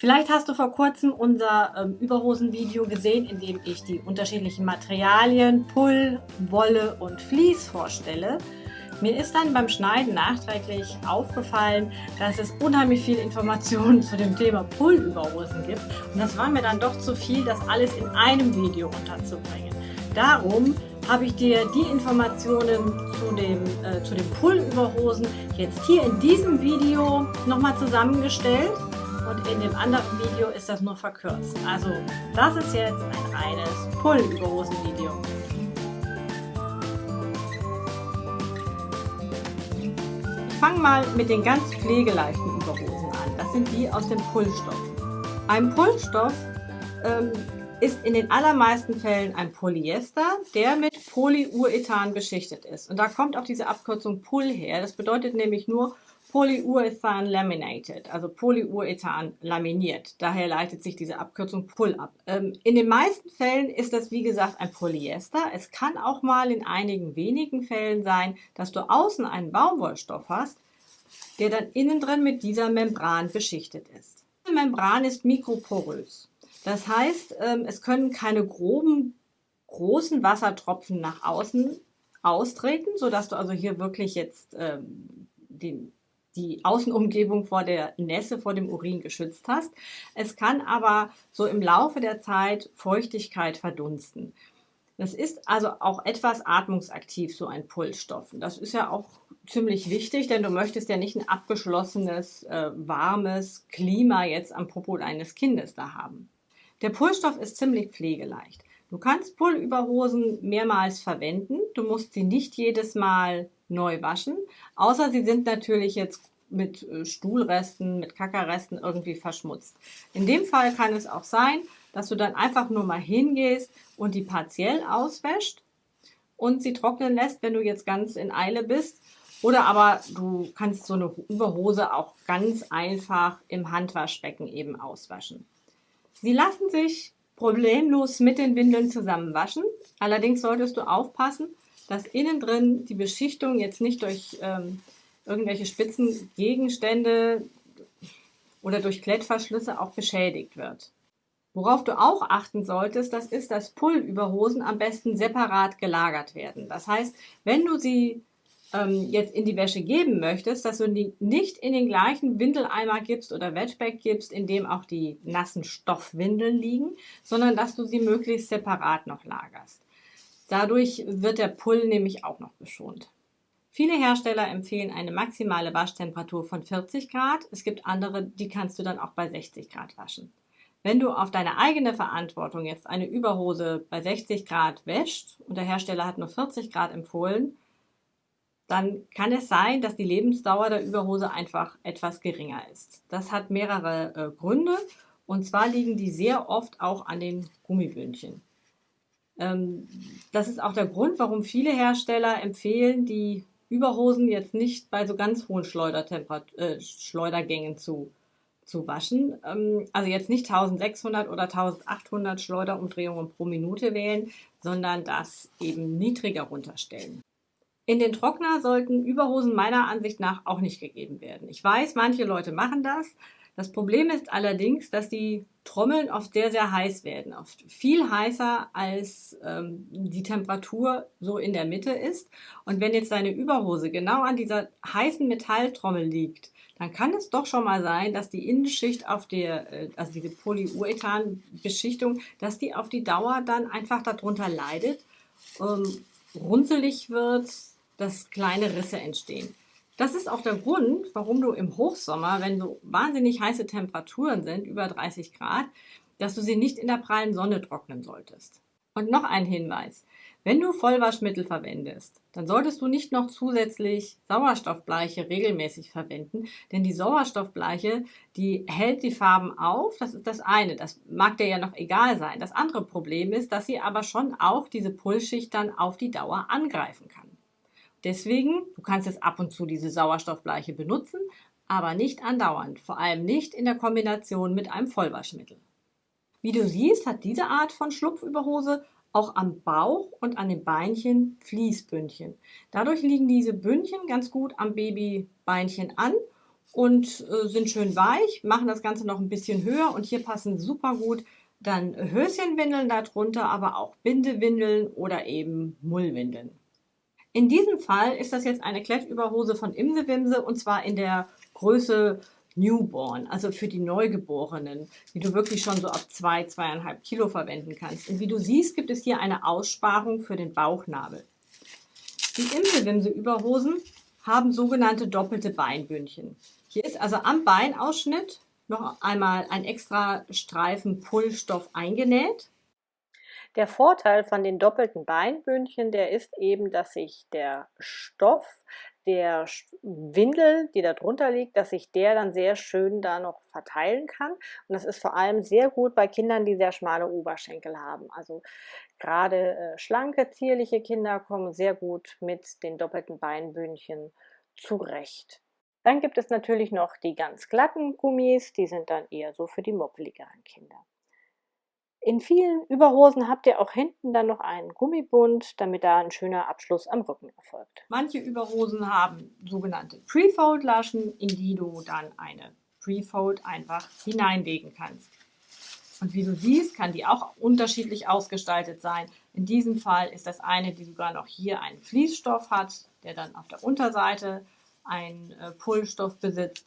Vielleicht hast du vor kurzem unser ähm, Überhosen-Video gesehen, in dem ich die unterschiedlichen Materialien Pull, Wolle und Vlies vorstelle. Mir ist dann beim Schneiden nachträglich aufgefallen, dass es unheimlich viel Informationen zu dem Thema Pull-Überhosen gibt. Und das war mir dann doch zu viel, das alles in einem Video unterzubringen. Darum habe ich dir die Informationen zu dem, äh, zu den Pull-Überhosen jetzt hier in diesem Video nochmal zusammengestellt und in dem anderen Video ist das nur verkürzt. Also das ist jetzt ein reines Pull-Überhosen-Video. Ich fange mal mit den ganz pflegeleichten Überhosen an. Das sind die aus dem Pullstoff. Ein Pullstoff ähm, ist in den allermeisten Fällen ein Polyester, der mit Polyurethan beschichtet ist. Und da kommt auch diese Abkürzung Pull her. Das bedeutet nämlich nur Polyurethan laminated, also Polyurethan laminiert. Daher leitet sich diese Abkürzung PUL ab. Ähm, in den meisten Fällen ist das wie gesagt ein Polyester. Es kann auch mal in einigen wenigen Fällen sein, dass du außen einen Baumwollstoff hast, der dann innen drin mit dieser Membran beschichtet ist. Diese Membran ist mikroporös. Das heißt, ähm, es können keine groben, großen Wassertropfen nach außen austreten, sodass du also hier wirklich jetzt ähm, den die Außenumgebung vor der Nässe, vor dem Urin geschützt hast. Es kann aber so im Laufe der Zeit Feuchtigkeit verdunsten. Das ist also auch etwas atmungsaktiv, so ein Pulsstoff. Das ist ja auch ziemlich wichtig, denn du möchtest ja nicht ein abgeschlossenes, äh, warmes Klima jetzt am Popo eines Kindes da haben. Der Pulsstoff ist ziemlich pflegeleicht. Du kannst Pullüberhosen mehrmals verwenden. Du musst sie nicht jedes Mal neu waschen, außer sie sind natürlich jetzt mit äh, Stuhlresten, mit Kackerresten irgendwie verschmutzt. In dem Fall kann es auch sein, dass du dann einfach nur mal hingehst und die partiell auswäscht und sie trocknen lässt, wenn du jetzt ganz in Eile bist. Oder aber du kannst so eine Überhose auch ganz einfach im Handwaschbecken eben auswaschen. Sie lassen sich problemlos mit den Windeln zusammen waschen. Allerdings solltest du aufpassen, dass innen drin die Beschichtung jetzt nicht durch ähm, irgendwelche spitzen Gegenstände oder durch Klettverschlüsse auch beschädigt wird. Worauf du auch achten solltest, das ist, dass Pullüberhosen am besten separat gelagert werden. Das heißt, wenn du sie ähm, jetzt in die Wäsche geben möchtest, dass du die nicht in den gleichen Windeleimer gibst oder Wetback gibst, in dem auch die nassen Stoffwindeln liegen, sondern dass du sie möglichst separat noch lagerst. Dadurch wird der Pull nämlich auch noch geschont. Viele Hersteller empfehlen eine maximale Waschtemperatur von 40 Grad. Es gibt andere, die kannst du dann auch bei 60 Grad waschen. Wenn du auf deine eigene Verantwortung jetzt eine Überhose bei 60 Grad wäscht und der Hersteller hat nur 40 Grad empfohlen, dann kann es sein, dass die Lebensdauer der Überhose einfach etwas geringer ist. Das hat mehrere äh, Gründe und zwar liegen die sehr oft auch an den Gummibündchen. Ähm, das ist auch der Grund, warum viele Hersteller empfehlen, die Überhosen jetzt nicht bei so ganz hohen äh, Schleudergängen zu, zu waschen. Ähm, also jetzt nicht 1600 oder 1800 Schleuderumdrehungen pro Minute wählen, sondern das eben niedriger runterstellen. In den Trockner sollten Überhosen meiner Ansicht nach auch nicht gegeben werden. Ich weiß, manche Leute machen das. Das Problem ist allerdings, dass die Trommeln oft sehr, sehr heiß werden. Oft viel heißer, als ähm, die Temperatur so in der Mitte ist. Und wenn jetzt deine Überhose genau an dieser heißen Metalltrommel liegt, dann kann es doch schon mal sein, dass die Innenschicht auf der, äh, also diese Polyurethan-Beschichtung, dass die auf die Dauer dann einfach darunter leidet, ähm, runzelig wird, dass kleine Risse entstehen. Das ist auch der Grund, warum du im Hochsommer, wenn so wahnsinnig heiße Temperaturen sind, über 30 Grad, dass du sie nicht in der prallen Sonne trocknen solltest. Und noch ein Hinweis. Wenn du Vollwaschmittel verwendest, dann solltest du nicht noch zusätzlich Sauerstoffbleiche regelmäßig verwenden, denn die Sauerstoffbleiche, die hält die Farben auf, das ist das eine, das mag dir ja noch egal sein. Das andere Problem ist, dass sie aber schon auch diese Pulsschicht dann auf die Dauer angreifen kann. Deswegen, du kannst jetzt ab und zu diese Sauerstoffbleiche benutzen, aber nicht andauernd, vor allem nicht in der Kombination mit einem Vollwaschmittel. Wie du siehst, hat diese Art von Schlupfüberhose auch am Bauch und an den Beinchen Fließbündchen. Dadurch liegen diese Bündchen ganz gut am Babybeinchen an und äh, sind schön weich, machen das Ganze noch ein bisschen höher und hier passen super gut dann Höschenwindeln darunter, aber auch Bindewindeln oder eben Mullwindeln. In diesem Fall ist das jetzt eine Klettüberhose von Imsewimse und zwar in der Größe Newborn, also für die Neugeborenen, die du wirklich schon so ab zwei, zweieinhalb Kilo verwenden kannst. Und wie du siehst, gibt es hier eine Aussparung für den Bauchnabel. Die Imsewimse-Überhosen haben sogenannte doppelte Beinbündchen. Hier ist also am Beinausschnitt noch einmal ein extra Streifen Pullstoff eingenäht. Der Vorteil von den doppelten Beinbündchen, der ist eben, dass sich der Stoff der Windel, die da drunter liegt, dass sich der dann sehr schön da noch verteilen kann. Und das ist vor allem sehr gut bei Kindern, die sehr schmale Oberschenkel haben. Also gerade äh, schlanke, zierliche Kinder kommen sehr gut mit den doppelten Beinbündchen zurecht. Dann gibt es natürlich noch die ganz glatten Gummis, die sind dann eher so für die moppeligeren Kinder. In vielen Überhosen habt ihr auch hinten dann noch einen Gummibund, damit da ein schöner Abschluss am Rücken erfolgt. Manche Überhosen haben sogenannte Pre-Fold-Laschen, in die du dann eine Pre-Fold einfach hineinlegen kannst. Und wie du siehst, kann die auch unterschiedlich ausgestaltet sein. In diesem Fall ist das eine, die sogar noch hier einen Fließstoff hat, der dann auf der Unterseite einen äh, Pullstoff besitzt.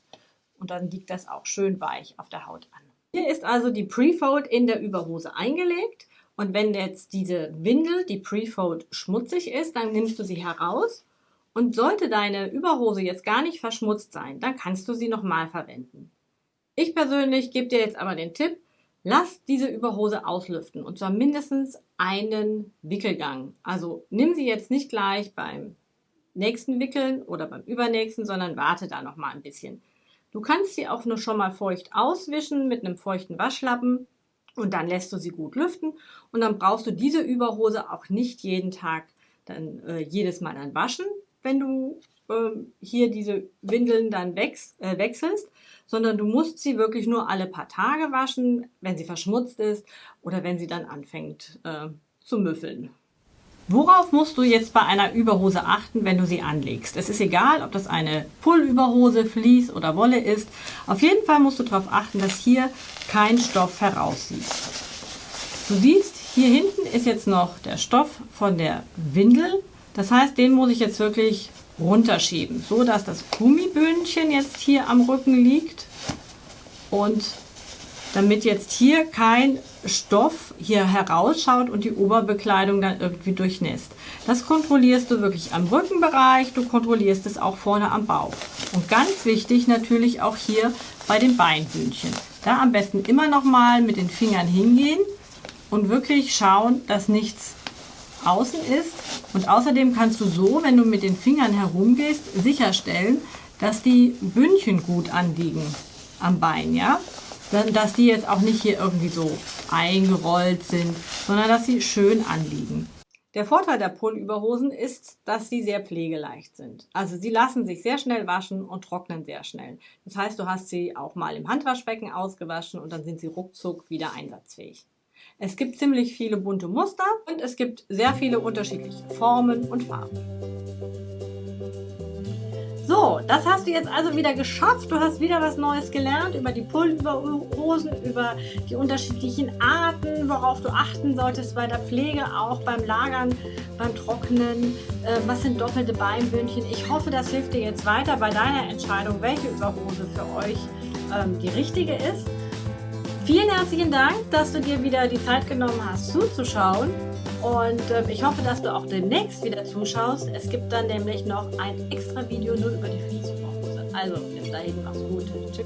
Und dann liegt das auch schön weich auf der Haut an. Hier ist also die Prefold in der Überhose eingelegt. Und wenn jetzt diese Windel, die Prefold, schmutzig ist, dann nimmst du sie heraus. Und sollte deine Überhose jetzt gar nicht verschmutzt sein, dann kannst du sie nochmal verwenden. Ich persönlich gebe dir jetzt aber den Tipp, lass diese Überhose auslüften und zwar mindestens einen Wickelgang. Also nimm sie jetzt nicht gleich beim nächsten Wickeln oder beim übernächsten, sondern warte da noch mal ein bisschen. Du kannst sie auch nur schon mal feucht auswischen mit einem feuchten Waschlappen und dann lässt du sie gut lüften und dann brauchst du diese Überhose auch nicht jeden Tag dann äh, jedes Mal dann waschen, wenn du äh, hier diese Windeln dann wechs äh, wechselst, sondern du musst sie wirklich nur alle paar Tage waschen, wenn sie verschmutzt ist oder wenn sie dann anfängt äh, zu müffeln. Worauf musst du jetzt bei einer Überhose achten, wenn du sie anlegst? Es ist egal, ob das eine Pullüberhose, Vlies oder Wolle ist. Auf jeden Fall musst du darauf achten, dass hier kein Stoff heraussieht. Du siehst, hier hinten ist jetzt noch der Stoff von der Windel. Das heißt, den muss ich jetzt wirklich runterschieben, so dass das Gummibündchen jetzt hier am Rücken liegt und damit jetzt hier kein Stoff hier herausschaut und die Oberbekleidung dann irgendwie durchnässt. Das kontrollierst du wirklich am Rückenbereich, du kontrollierst es auch vorne am Bauch. Und ganz wichtig natürlich auch hier bei den Beinbündchen. Da am besten immer noch mal mit den Fingern hingehen und wirklich schauen, dass nichts außen ist. Und außerdem kannst du so, wenn du mit den Fingern herumgehst, sicherstellen, dass die Bündchen gut anliegen am Bein, ja dass die jetzt auch nicht hier irgendwie so eingerollt sind, sondern dass sie schön anliegen. Der Vorteil der Pullüberhosen ist, dass sie sehr pflegeleicht sind. Also sie lassen sich sehr schnell waschen und trocknen sehr schnell. Das heißt, du hast sie auch mal im Handwaschbecken ausgewaschen und dann sind sie ruckzuck wieder einsatzfähig. Es gibt ziemlich viele bunte Muster und es gibt sehr viele unterschiedliche Formen und Farben. So, das hast du jetzt also wieder geschafft. Du hast wieder was Neues gelernt über die Pulverhosen, über die unterschiedlichen Arten, worauf du achten solltest bei der Pflege, auch beim Lagern, beim Trocknen. Äh, was sind doppelte Beinbündchen? Ich hoffe, das hilft dir jetzt weiter bei deiner Entscheidung, welche Überhose für euch ähm, die richtige ist. Vielen herzlichen Dank, dass du dir wieder die Zeit genommen hast zuzuschauen. Und äh, ich hoffe, dass du auch demnächst wieder zuschaust. Es gibt dann nämlich noch ein extra Video nur über die Fließhose. Also bis dahin, mach's gut. Tschüss.